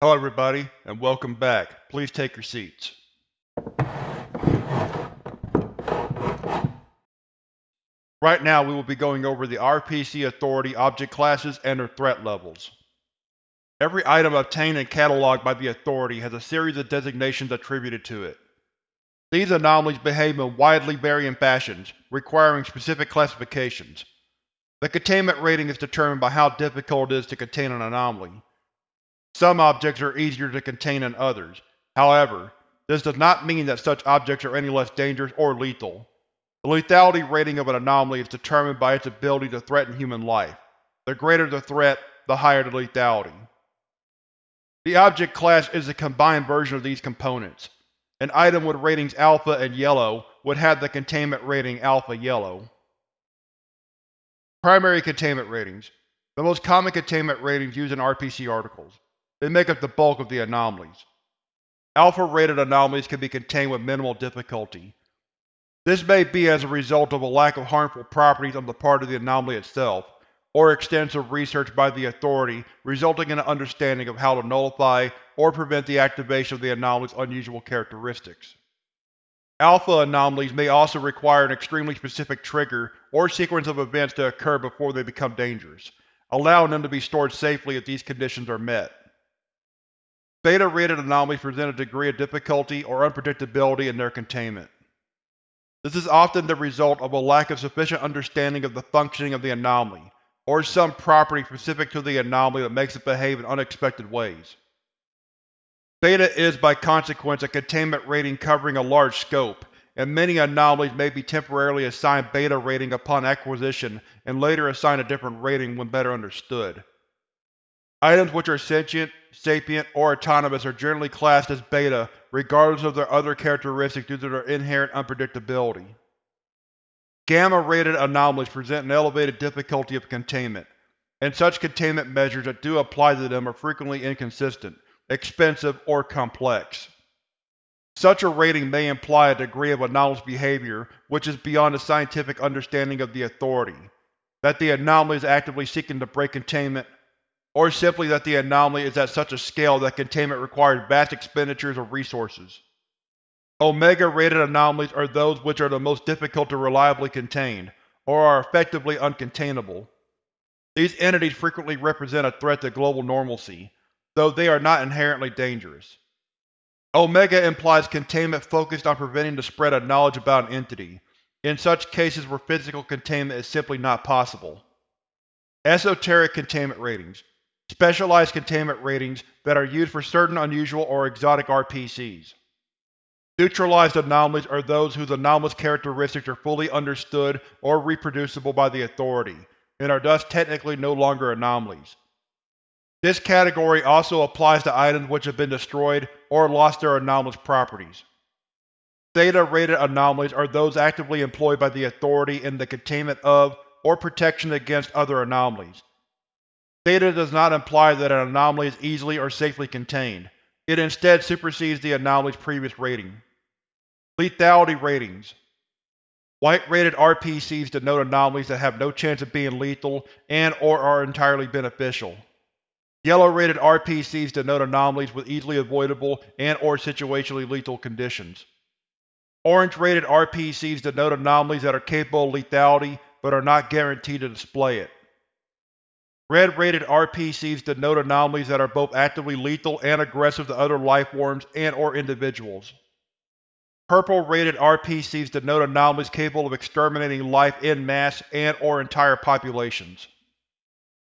Hello everybody, and welcome back. Please take your seats. Right now we will be going over the RPC Authority object classes and their threat levels. Every item obtained and cataloged by the Authority has a series of designations attributed to it. These anomalies behave in widely varying fashions, requiring specific classifications. The containment rating is determined by how difficult it is to contain an anomaly. Some objects are easier to contain than others. However, this does not mean that such objects are any less dangerous or lethal. The lethality rating of an anomaly is determined by its ability to threaten human life. The greater the threat, the higher the lethality. The object class is a combined version of these components. An item with ratings Alpha and Yellow would have the containment rating Alpha-Yellow. Primary containment ratings. The most common containment ratings used in RPC articles. They make up the bulk of the anomalies. Alpha-rated anomalies can be contained with minimal difficulty. This may be as a result of a lack of harmful properties on the part of the anomaly itself, or extensive research by the Authority resulting in an understanding of how to nullify or prevent the activation of the anomaly's unusual characteristics. Alpha anomalies may also require an extremely specific trigger or sequence of events to occur before they become dangerous, allowing them to be stored safely if these conditions are met. Beta-rated anomalies present a degree of difficulty or unpredictability in their containment. This is often the result of a lack of sufficient understanding of the functioning of the anomaly, or some property specific to the anomaly that makes it behave in unexpected ways. Beta is by consequence a containment rating covering a large scope, and many anomalies may be temporarily assigned Beta rating upon acquisition and later assigned a different rating when better understood. Items which are sentient, sapient, or autonomous are generally classed as Beta regardless of their other characteristics due to their inherent unpredictability. Gamma-rated anomalies present an elevated difficulty of containment, and such containment measures that do apply to them are frequently inconsistent, expensive, or complex. Such a rating may imply a degree of anomalous behavior which is beyond the scientific understanding of the Authority, that the anomaly is actively seeking to break containment or simply that the anomaly is at such a scale that containment requires vast expenditures of resources. Omega-rated anomalies are those which are the most difficult to reliably contain, or are effectively uncontainable. These entities frequently represent a threat to global normalcy, though they are not inherently dangerous. Omega implies containment focused on preventing the spread of knowledge about an entity, in such cases where physical containment is simply not possible. Esoteric containment ratings specialized containment ratings that are used for certain unusual or exotic RPCs. Neutralized anomalies are those whose anomalous characteristics are fully understood or reproducible by the Authority, and are thus technically no longer anomalies. This category also applies to items which have been destroyed or lost their anomalous properties. Theta-rated anomalies are those actively employed by the Authority in the containment of or protection against other anomalies, Theta does not imply that an anomaly is easily or safely contained. It instead supersedes the anomaly's previous rating. Lethality Ratings White-rated RPCs denote anomalies that have no chance of being lethal and or are entirely beneficial. Yellow-rated RPCs denote anomalies with easily avoidable and or situationally lethal conditions. Orange-rated RPCs denote anomalies that are capable of lethality but are not guaranteed to display it. Red-rated RPCs denote anomalies that are both actively lethal and aggressive to other lifeforms and or individuals. Purple-rated RPCs denote anomalies capable of exterminating life en masse and or entire populations.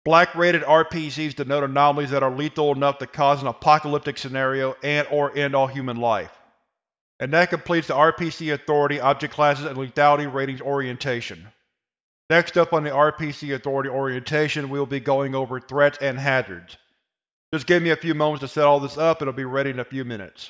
Black-rated RPCs denote anomalies that are lethal enough to cause an apocalyptic scenario and or end all human life. And that completes the RPC Authority Object Classes and Lethality Ratings orientation. Next up on the RPC Authority orientation, we will be going over threats and hazards. Just give me a few moments to set all this up and it'll be ready in a few minutes.